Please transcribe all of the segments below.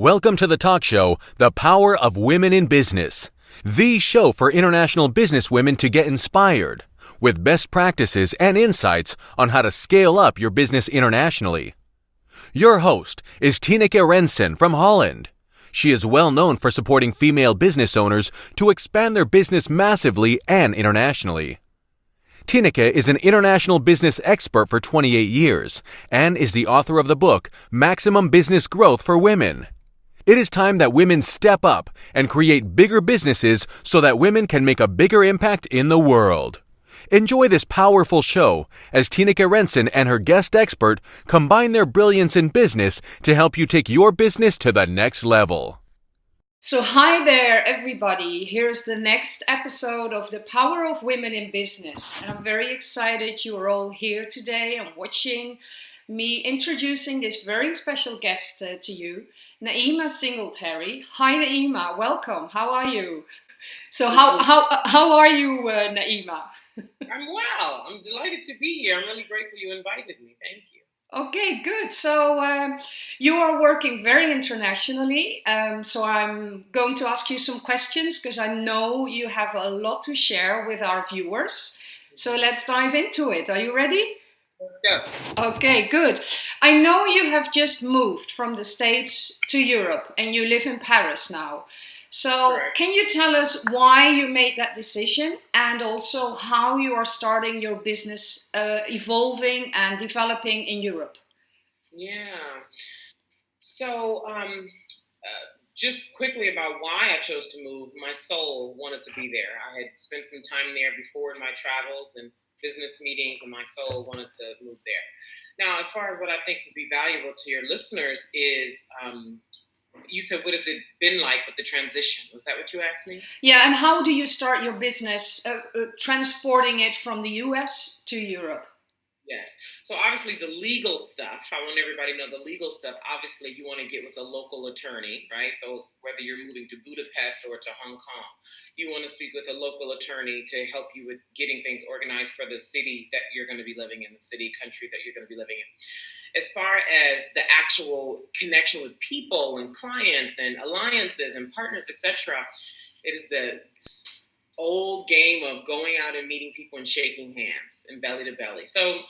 Welcome to the talk show, The Power of Women in Business, the show for international business women to get inspired with best practices and insights on how to scale up your business internationally. Your host is Tineke Rensen from Holland. She is well known for supporting female business owners to expand their business massively and internationally. Tineke is an international business expert for 28 years and is the author of the book Maximum Business Growth for Women. It is time that women step up and create bigger businesses so that women can make a bigger impact in the world. Enjoy this powerful show as Tineke Rensen and her guest expert combine their brilliance in business to help you take your business to the next level. So, hi there, everybody. Here's the next episode of The Power of Women in Business. And I'm very excited you are all here today and watching me introducing this very special guest uh, to you, Naima Singletary. Hi, Naima. Welcome. How are you? So, how, how, how are you, uh, Naima? I'm well. I'm delighted to be here. I'm really grateful you invited me. Thank you. Okay, good. So um, you are working very internationally. Um, so I'm going to ask you some questions because I know you have a lot to share with our viewers. So let's dive into it. Are you ready? Let's go. Okay, good. I know you have just moved from the States to Europe and you live in Paris now. So, right. can you tell us why you made that decision and also how you are starting your business uh, evolving and developing in Europe? Yeah. So, um, uh, just quickly about why I chose to move, my soul wanted to be there. I had spent some time there before in my travels and business meetings, and my soul wanted to move there. Now, as far as what I think would be valuable to your listeners is um, you said what has it been like with the transition? Was that what you asked me? Yeah and how do you start your business uh, uh, transporting it from the us to europe yes so obviously the legal stuff i want everybody to know the legal stuff obviously you want to get with a local attorney right so whether you're moving to budapest or to hong kong you want to speak with a local attorney to help you with getting things organized for the city that you're going to be living in the city country that you're going to be living in as far as the actual connection with people and clients and alliances and partners, etc., it is the old game of going out and meeting people and shaking hands and belly to belly. So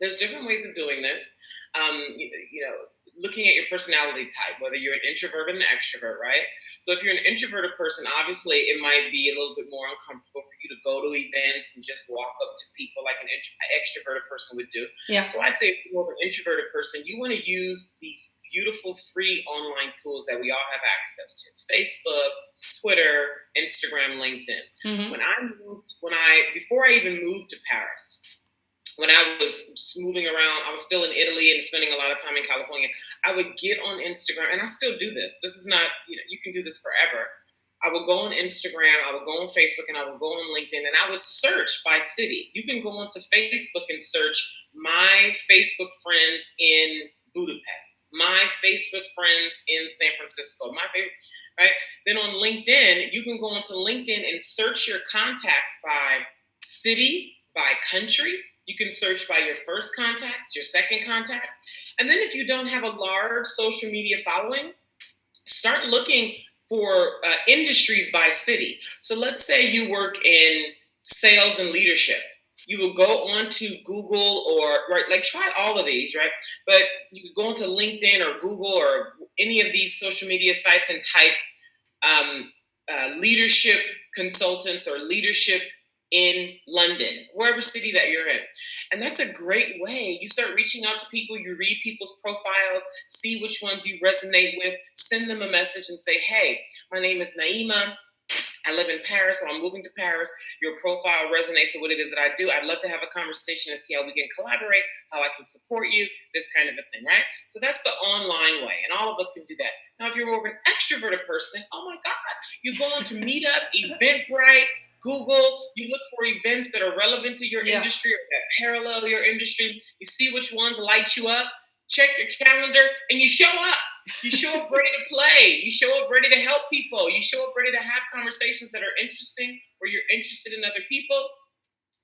there's different ways of doing this. Um, you, you know, looking at your personality type, whether you're an introvert or an extrovert, right? So if you're an introverted person, obviously it might be a little bit more uncomfortable for you to go to events and just walk up to people like an extroverted person would do. Yeah. So I'd say if you're an introverted person, you want to use these beautiful free online tools that we all have access to: Facebook, Twitter, Instagram, LinkedIn. Mm-hmm. When I moved, when I before I even moved to Paris when I was moving around, I was still in Italy and spending a lot of time in California. I would get on Instagram, and I still do this. This is not, you know, you can do this forever. I would go on Instagram, I would go on Facebook, and I would go on LinkedIn, and I would search by city. You can go onto Facebook and search my Facebook friends in Budapest, my Facebook friends in San Francisco, my favorite, right? Then on LinkedIn, you can go onto LinkedIn and search your contacts by city, by country, you can search by your first contacts, your second contacts. And then if you don't have a large social media following, start looking for uh, industries by city. So let's say you work in sales and leadership. You will go onto Google or right, like try all of these, right? But you could go onto LinkedIn or Google or any of these social media sites and type um, uh, leadership consultants or leadership in London, wherever city that you're in. And that's a great way. You start reaching out to people, you read people's profiles, see which ones you resonate with, send them a message and say, hey, my name is Naima. I live in Paris, so I'm moving to Paris. Your profile resonates with what it is that I do. I'd love to have a conversation and see how we can collaborate, how I can support you, this kind of a thing, right? So that's the online way, and all of us can do that. Now, if you're more of an extroverted person, oh my God, you go into Meetup, Eventbrite, Google, you look for events that are relevant to your yeah. industry or that parallel your industry. You see which ones light you up, check your calendar, and you show up. You show up ready to play. You show up ready to help people. You show up ready to have conversations that are interesting where you're interested in other people.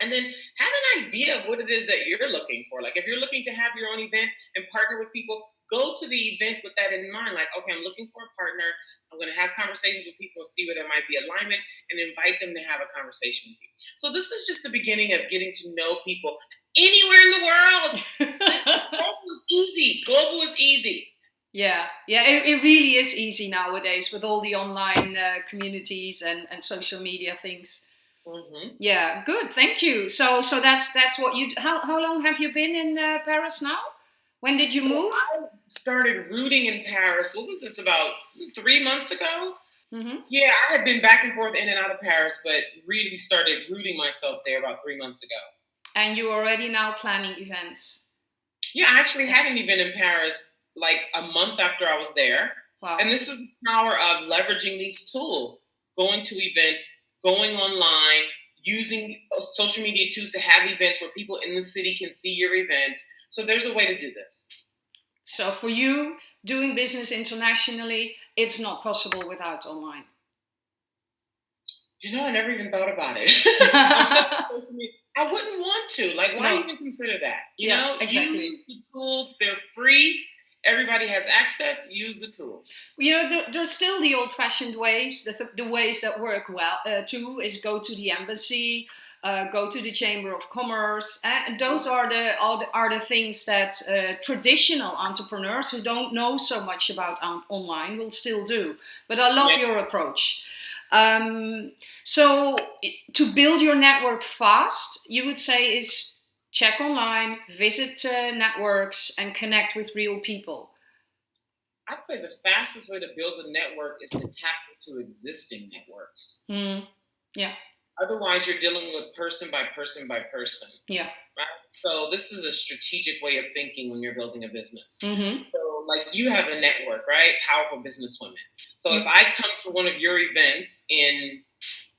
And then have an idea of what it is that you're looking for. Like if you're looking to have your own event and partner with people, go to the event with that in mind. Like, okay, I'm looking for a partner. I'm going to have conversations with people and see where there might be alignment and invite them to have a conversation with you. So this is just the beginning of getting to know people anywhere in the world. Global is easy. Global is easy. Yeah, yeah, it, it really is easy nowadays with all the online uh, communities and, and social media things. Mm-hmm. Yeah, good. Thank you. So, so that's that's what you. How how long have you been in uh, Paris now? When did you so move? I started rooting in Paris. What was this about three months ago? Mm-hmm. Yeah, I had been back and forth in and out of Paris, but really started rooting myself there about three months ago. And you're already now planning events? Yeah, I actually had an event in Paris like a month after I was there. Wow. And this is the power of leveraging these tools, going to events, going online, using uh, social media tools to have events where people in the city can see your event. So there's a way to do this. So for you, doing business internationally, it's not possible without online. You know, I never even thought about it. I wouldn't want to. Like, why no. even consider that? You yeah, know, exactly. use the tools. They're free everybody has access use the tools you know there, there's still the old-fashioned ways the, the ways that work well uh, too is go to the embassy uh, go to the chamber of commerce and those are the, all the, are the things that uh, traditional entrepreneurs who don't know so much about um, online will still do but i love yeah. your approach um, so to build your network fast you would say is check online, visit uh, networks, and connect with real people? I'd say the fastest way to build a network is to tap into existing networks. Mm. Yeah. Otherwise, you're dealing with person by person by person. Yeah. Right? So, this is a strategic way of thinking when you're building a business. Mm-hmm. So, like you have a network, right? Powerful businesswomen. So, mm-hmm. if I come to one of your events in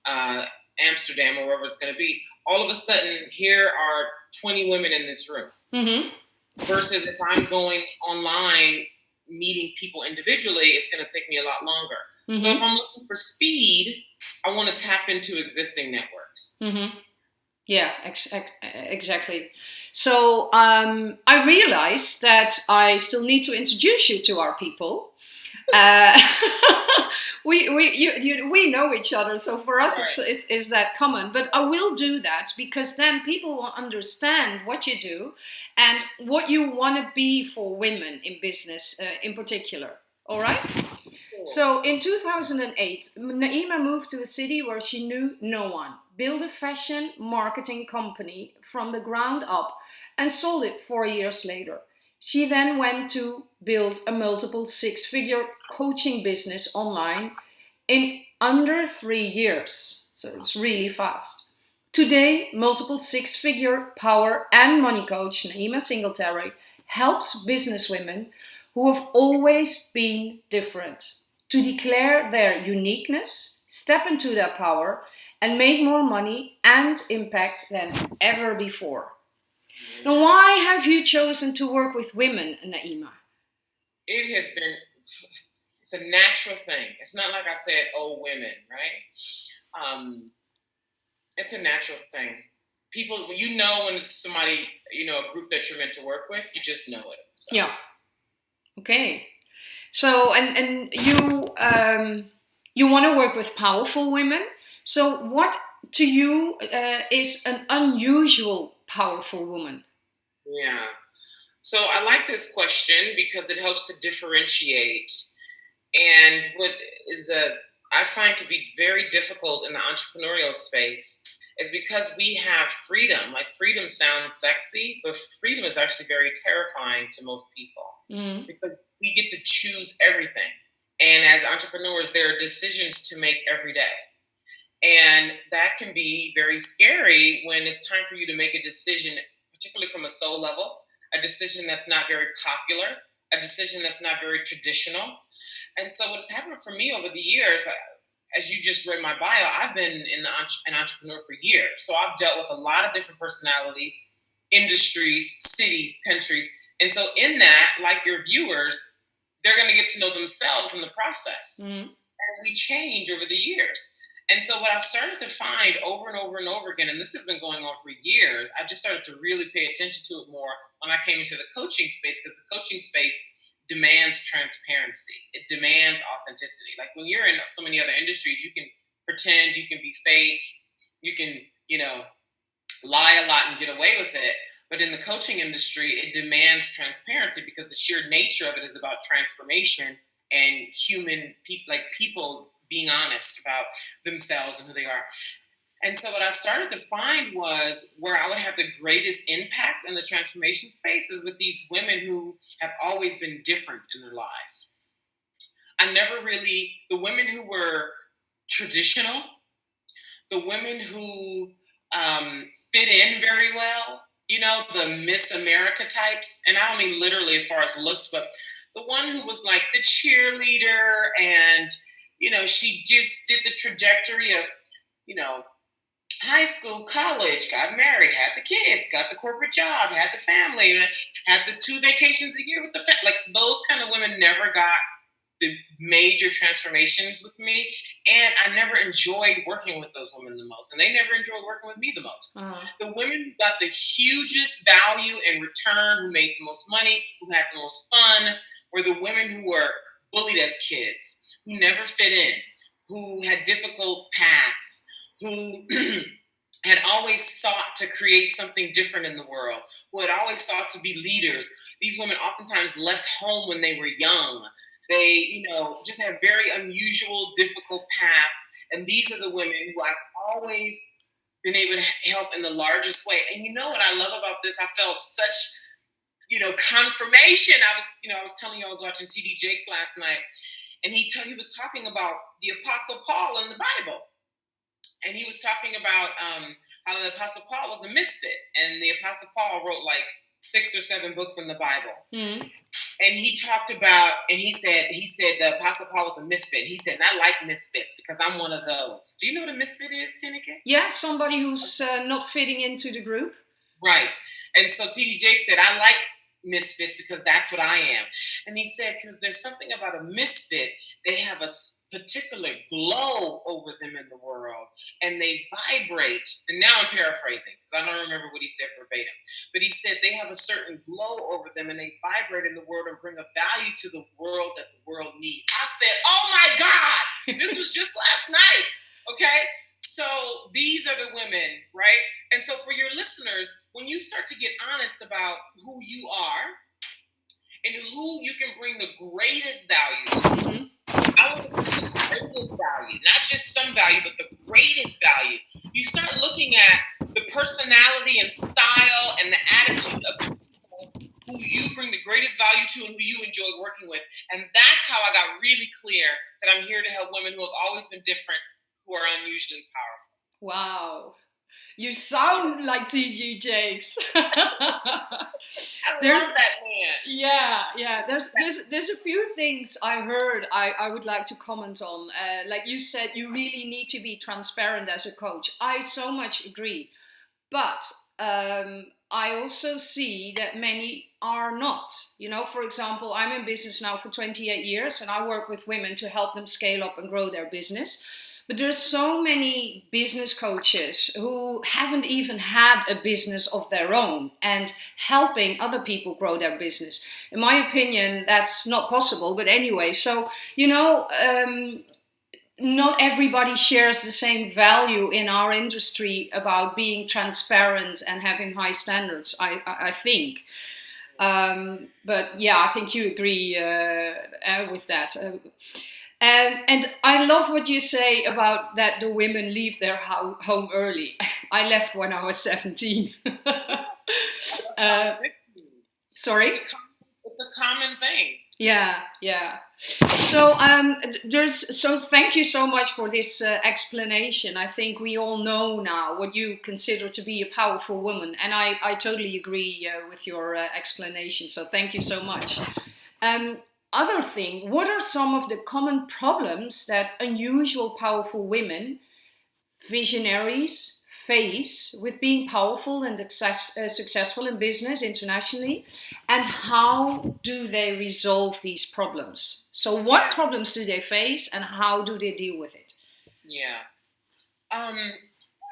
uh, Amsterdam or wherever it's going to be, all of a sudden, here are 20 women in this room. Mm-hmm. Versus if I'm going online, meeting people individually, it's going to take me a lot longer. Mm-hmm. So if I'm looking for speed, I want to tap into existing networks. Mm-hmm. Yeah, ex- ex- exactly. So um, I realized that I still need to introduce you to our people uh, we we you, you, we know each other, so for us right. it's, it's, it's that common. But I will do that because then people will understand what you do and what you want to be for women in business, uh, in particular. All right. So in 2008, Naima moved to a city where she knew no one, built a fashion marketing company from the ground up, and sold it four years later. She then went to build a multiple six figure coaching business online in under three years. So it's really fast. Today, multiple six figure power and money coach Naima Singletary helps businesswomen who have always been different to declare their uniqueness, step into their power, and make more money and impact than ever before. Now, why have you chosen to work with women, Naima? It has been, it's a natural thing. It's not like I said, oh, women, right? Um, it's a natural thing. People, you know when it's somebody, you know, a group that you're meant to work with, you just know it. So. Yeah. Okay. So, and, and you, um, you want to work with powerful women. So, what to you uh, is an unusual powerful woman? Yeah. So I like this question because it helps to differentiate. And what is a I find to be very difficult in the entrepreneurial space is because we have freedom. Like freedom sounds sexy, but freedom is actually very terrifying to most people mm-hmm. because we get to choose everything. And as entrepreneurs, there are decisions to make every day. And that can be very scary when it's time for you to make a decision, particularly from a soul level, a decision that's not very popular, a decision that's not very traditional. And so, what has happened for me over the years, uh, as you just read my bio, I've been in an entrepreneur for years. So, I've dealt with a lot of different personalities, industries, cities, countries. And so, in that, like your viewers, they're going to get to know themselves in the process. Mm-hmm. And we change over the years. And so what I started to find over and over and over again, and this has been going on for years, I just started to really pay attention to it more when I came into the coaching space because the coaching space demands transparency. It demands authenticity. Like when you're in so many other industries, you can pretend, you can be fake, you can, you know, lie a lot and get away with it. But in the coaching industry, it demands transparency because the sheer nature of it is about transformation and human people, like people being honest about themselves and who they are. And so what I started to find was where I would have the greatest impact in the transformation space is with these women who have always been different in their lives. I never really, the women who were traditional, the women who um, fit in very well, you know, the Miss America types. And I don't mean literally as far as looks, but the one who was like the cheerleader and, you know, she just did the trajectory of, you know, high school, college, got married, had the kids, got the corporate job, had the family, had the two vacations a year with the family. Like those kind of women never got the major transformations with me, and I never enjoyed working with those women the most, and they never enjoyed working with me the most. Uh-huh. The women who got the hugest value in return, who made the most money, who had the most fun, were the women who were bullied as kids, who never fit in, who had difficult paths, who had always sought to create something different in the world, who had always sought to be leaders. These women oftentimes left home when they were young they, you know, just have very unusual, difficult paths. And these are the women who I've always been able to help in the largest way. And you know what I love about this? I felt such, you know, confirmation. I was, you know, I was telling you I was watching TD Jakes last night, and he t- he was talking about the Apostle Paul in the Bible. And he was talking about um, how the Apostle Paul was a misfit, and the Apostle Paul wrote like six or seven books in the Bible. Mm-hmm. And he talked about, and he said, he said the Apostle Paul was a misfit. He said, I like misfits because I'm one of those. Do you know what a misfit is, Tineke? Yeah, somebody who's uh, not fitting into the group. Right. And so TD Jakes said, I like misfits because that's what I am. And he said, because there's something about a misfit, they have a particular glow over them in the world and they vibrate. And now I'm paraphrasing because I don't remember what he said verbatim, but he said they have a certain glow over them and they vibrate in the world and bring a value to the world that the world needs. I said, Oh my God, this was just last night. Okay. So these are the women, right? And so for your listeners, when you start to get honest about who you are and who you can bring the greatest value to, mm-hmm. I the greatest value, not just some value, but the greatest value. You start looking at the personality and style and the attitude of who you bring the greatest value to and who you enjoy working with. And that's how I got really clear that I'm here to help women who have always been different who are unusually powerful. Wow. You sound like TD Jakes. I there's, love that man. Yeah, yeah. There's there's there's a few things I heard I, I would like to comment on. Uh, like you said, you really need to be transparent as a coach. I so much agree, but um, I also see that many are not. You know, for example, I'm in business now for 28 years, and I work with women to help them scale up and grow their business. But there's so many business coaches who haven't even had a business of their own and helping other people grow their business. In my opinion, that's not possible. But anyway, so, you know, um, not everybody shares the same value in our industry about being transparent and having high standards, I, I think. Um, but yeah, I think you agree uh, uh, with that. Uh, and, and I love what you say about that the women leave their ho home early. I left when I was 17. uh, sorry? It's a common thing. Yeah, yeah. So um, there's so thank you so much for this uh, explanation. I think we all know now what you consider to be a powerful woman, and I I totally agree uh, with your uh, explanation. So thank you so much. Um, other thing, what are some of the common problems that unusual powerful women, visionaries, face with being powerful and success, uh, successful in business internationally? And how do they resolve these problems? So, what problems do they face and how do they deal with it? Yeah. Um,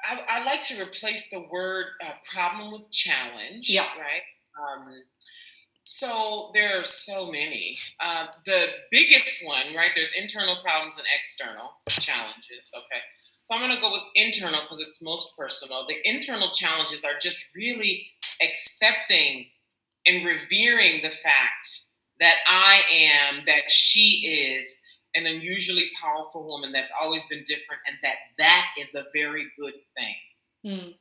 I, I, like to replace the word uh, problem with challenge. Yeah. Right. Um, so there are so many. Uh, the biggest one, right? There's internal problems and external challenges. Okay. So I'm going to go with internal because it's most personal. The internal challenges are just really accepting and revering the fact that I am, that she is an unusually powerful woman that's always been different, and that that is a very good thing. Mm.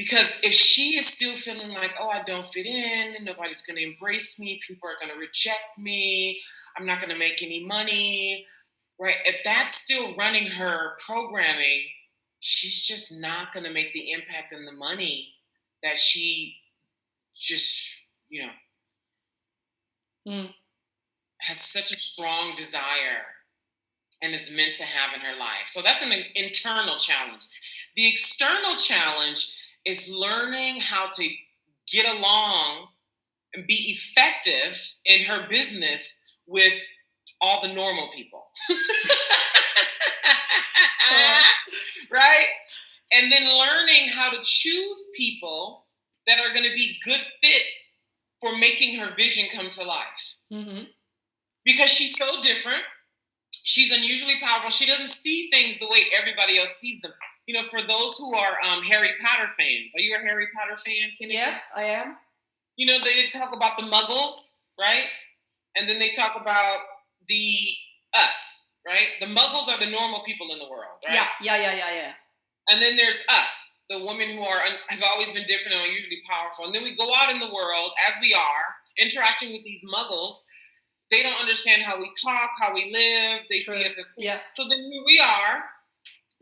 Because if she is still feeling like, oh, I don't fit in, nobody's going to embrace me, people are going to reject me, I'm not going to make any money, right? If that's still running her programming, she's just not going to make the impact and the money that she just, you know, mm. has such a strong desire and is meant to have in her life. So that's an internal challenge. The external challenge is learning how to get along and be effective in her business with all the normal people. right? And then learning how to choose people that are going to be good fits for making her vision come to life. Mm-hmm. Because she's so different. She's unusually powerful. She doesn't see things the way everybody else sees them. You know, for those who are um, Harry Potter fans, are you a Harry Potter fan, Tiffany? Yeah, I am. You know, they talk about the muggles, right? And then they talk about the us, right? The muggles are the normal people in the world, right? Yeah, yeah, yeah, yeah, yeah. And then there's us, the women who are have always been different and are usually powerful. And then we go out in the world as we are, interacting with these muggles. They don't understand how we talk, how we live. They True. see us as yeah. So then here we are,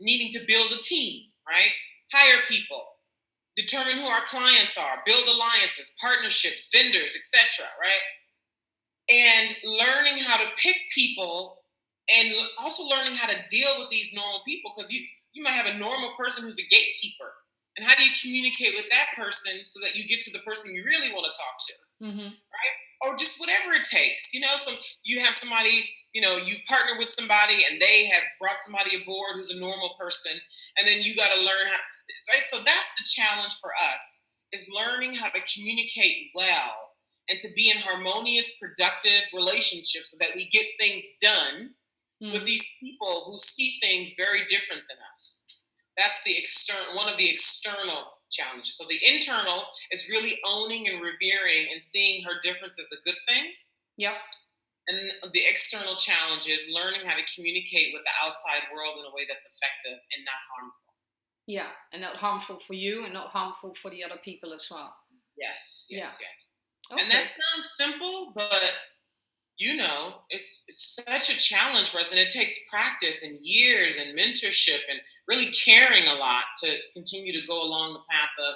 needing to build a team, right? Hire people, determine who our clients are, build alliances, partnerships, vendors, etc. Right? And learning how to pick people, and also learning how to deal with these normal people because you you might have a normal person who's a gatekeeper. And how do you communicate with that person so that you get to the person you really want to talk to? Mm-hmm. Right? Or just whatever it takes. You know, so you have somebody, you know, you partner with somebody and they have brought somebody aboard who's a normal person. And then you got to learn how, right? So that's the challenge for us is learning how to communicate well and to be in harmonious, productive relationships so that we get things done mm. with these people who see things very different than us. That's the external one of the external challenges. So the internal is really owning and revering and seeing her difference as a good thing. Yep. And the external challenge is learning how to communicate with the outside world in a way that's effective and not harmful. Yeah, and not harmful for you and not harmful for the other people as well. Yes, yes, yeah. yes. Okay. And that sounds simple, but you know, it's, it's such a challenge for us, and it takes practice and years and mentorship and really caring a lot to continue to go along the path of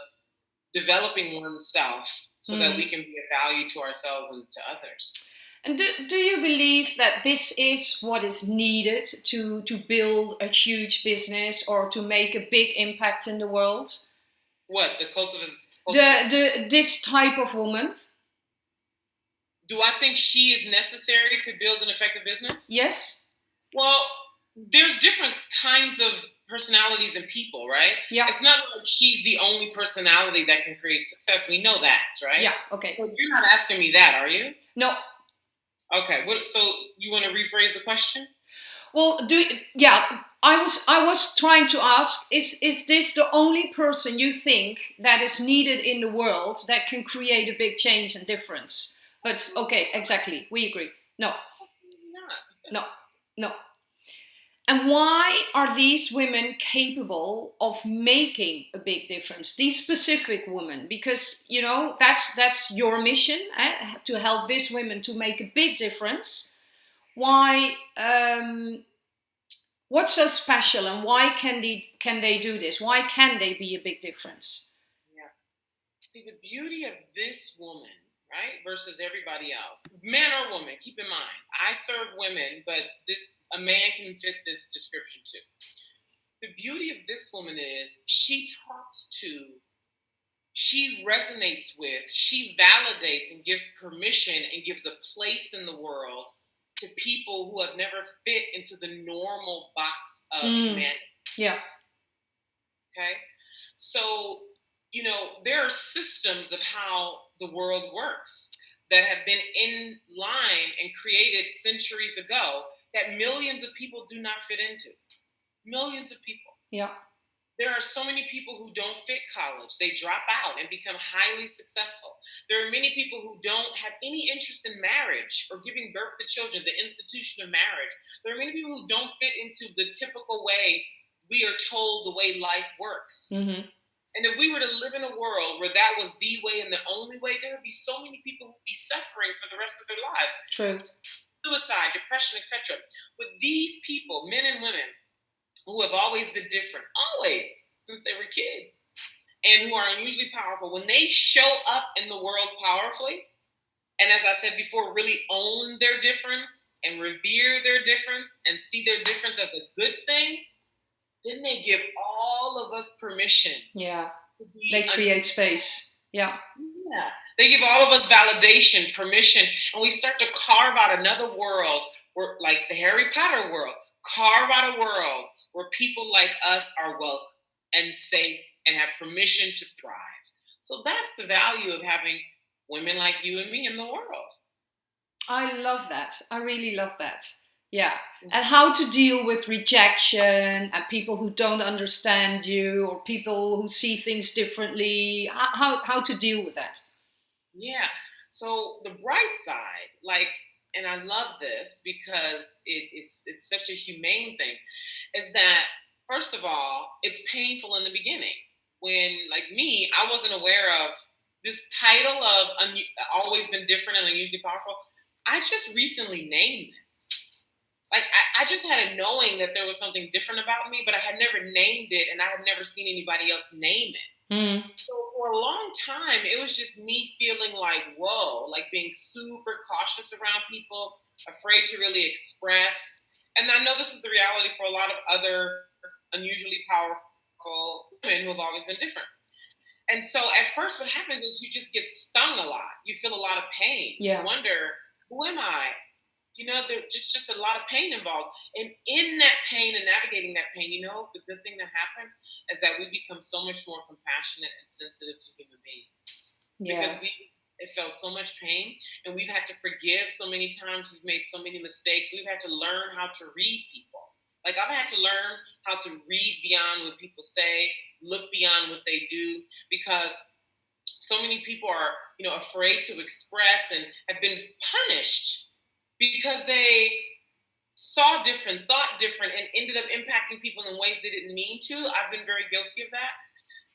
developing oneself so mm. that we can be a value to ourselves and to others. And do, do you believe that this is what is needed to, to build a huge business or to make a big impact in the world? What, the culture? The, the, this type of woman? do I think she is necessary to build an effective business? Yes. Well, there's different kinds of personalities and people, right? Yeah. It's not like she's the only personality that can create success. We know that, right? Yeah. Okay. So you're not asking me that, are you? No. Okay. What, so you want to rephrase the question? Well, do yeah. I was I was trying to ask: Is is this the only person you think that is needed in the world that can create a big change and difference? But okay, exactly. We agree. No. No. No. And why are these women capable of making a big difference? These specific women, because you know that's that's your mission eh? to help these women to make a big difference. Why? Um, what's so special, and why can they can they do this? Why can they be a big difference? Yeah. See, the beauty of this woman right? Versus everybody else. Man or woman, keep in mind, I serve women, but this a man can fit this description too. The beauty of this woman is she talks to, she resonates with, she validates and gives permission and gives a place in the world to people who have never fit into the normal box of mm. humanity. Yeah. Okay. So, you know, there are systems of how the world works that have been in line and created centuries ago that millions of people do not fit into. Millions of people. Yeah. There are so many people who don't fit college. They drop out and become highly successful. There are many people who don't have any interest in marriage or giving birth to children, the institution of marriage. There are many people who don't fit into the typical way we are told the way life works. Mm-hmm. And if we were to live in a world where that was the way and the only way, there would be so many people who would be suffering for the rest of their lives. True. Suicide, depression, etc. But these people, men and women, who have always been different, always since they were kids, and who are unusually powerful, when they show up in the world powerfully, and as I said before, really own their difference and revere their difference and see their difference as a good thing, then they give all of us permission. Yeah. They create space. Yeah. Yeah. They give all of us validation, permission, and we start to carve out another world, where, like the Harry Potter world, carve out a world where people like us are welcome and safe and have permission to thrive. So that's the value of having women like you and me in the world. I love that. I really love that. Yeah. Mm. And how to deal with rejection and people who don't understand you or people who see things differently. How, how to deal with that. Yeah. So the bright side, like and I love this because it is it's such a humane thing, is that first of all, it's painful in the beginning. When like me, I wasn't aware of this title of un- always been different and unusually powerful. I just recently named this. Like I, I just had a knowing that there was something different about me, but I had never named it, and I had never seen anybody else name it. Mm. So for a long time, it was just me feeling like, whoa, like being super cautious around people, afraid to really express. And I know this is the reality for a lot of other unusually powerful women who have always been different. And so at first, what happens is you just get stung a lot. You feel a lot of pain. Yeah. You wonder, who am I? You know, there's just just a lot of pain involved. And in that pain and navigating that pain, you know, the good thing that happens is that we become so much more compassionate and sensitive to human beings. Yeah. Because we it felt so much pain and we've had to forgive so many times, we've made so many mistakes, we've had to learn how to read people. Like I've had to learn how to read beyond what people say, look beyond what they do, because so many people are, you know, afraid to express and have been punished because they saw different, thought different, and ended up impacting people in ways they didn't mean to. I've been very guilty of that.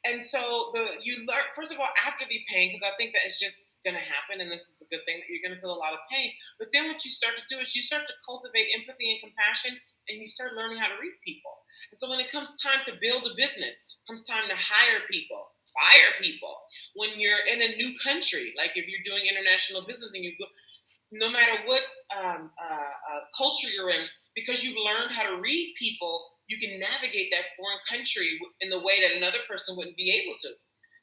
And so the you learn first of all after the pain because I think that it's just going to happen and this is a good thing that you're going to feel a lot of pain. But then what you start to do is you start to cultivate empathy and compassion and you start learning how to read people. And so when it comes time to build a business, comes time to hire people, fire people. When you're in a new country, like if you're doing international business and you go no matter what um, uh, uh, culture you're in, because you've learned how to read people, you can navigate that foreign country in the way that another person wouldn't be able to.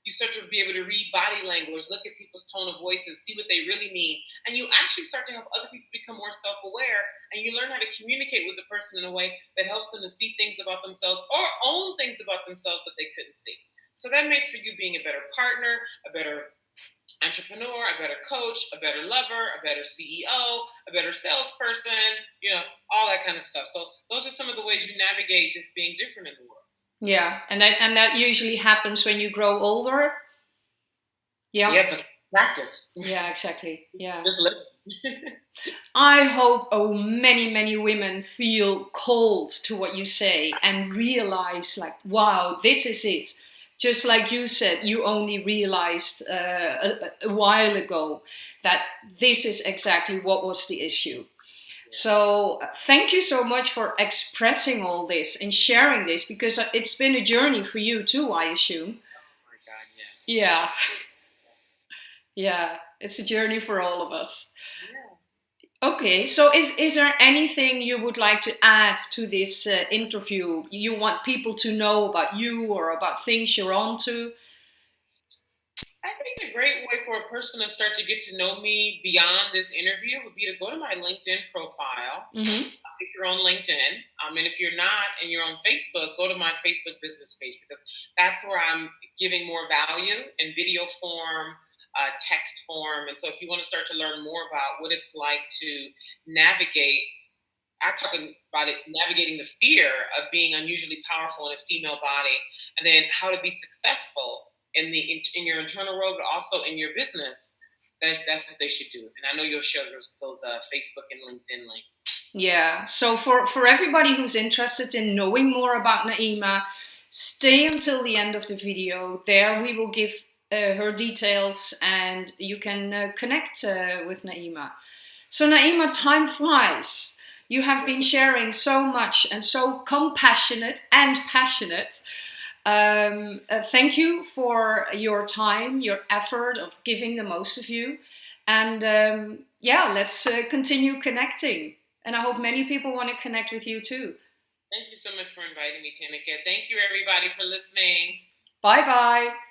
You start to be able to read body language, look at people's tone of voices, see what they really mean, and you actually start to help other people become more self-aware, and you learn how to communicate with the person in a way that helps them to see things about themselves or own things about themselves that they couldn't see. So that makes for you being a better partner, a better entrepreneur, a better coach, a better lover, a better CEO, a better salesperson, you know, all that kind of stuff. So those are some of the ways you navigate this being different in the world. Yeah, and that and that usually happens when you grow older. Yeah. Yeah, practice. Yeah, exactly. Yeah. Just live. I hope oh many many women feel cold to what you say and realize like wow this is it just like you said, you only realized uh, a, a, while ago that this is exactly what was the issue. So thank you so much for expressing all this and sharing this because it's been a journey for you too, I assume. Oh my God, yes. Yeah. Yeah, it's a journey for all of us. Okay, so is, is there anything you would like to add to this uh, interview? You want people to know about you or about things you're on to? I think a great way for a person to start to get to know me beyond this interview would be to go to my LinkedIn profile. Mm-hmm. if you're on LinkedIn. Um, and if you're not and you're on Facebook, go to my Facebook business page because that's where I'm giving more value in video form, uh, text form. And so if you want to start to learn more about what it's like to navigate, I talk about it, navigating the fear of being unusually powerful in a female body, and then how to be successful in the in, in your internal world, but also in your business that's that's what they should do. And I know you'll share those those uh, Facebook and LinkedIn links. Yeah. So for for everybody who's interested in knowing more about Naima, stay until the end of the video. There we will give her details, and you can uh, connect uh, with Naima. So Naima, time flies. You have been sharing so much and so compassionate and passionate um, uh, thank you for your time, your effort of giving the most of you. And um, yeah, let's uh, continue connecting. And I hope many people want to connect with you too. Thank you so much for inviting me, Tanika. Thank you, everybody, for listening. Bye bye.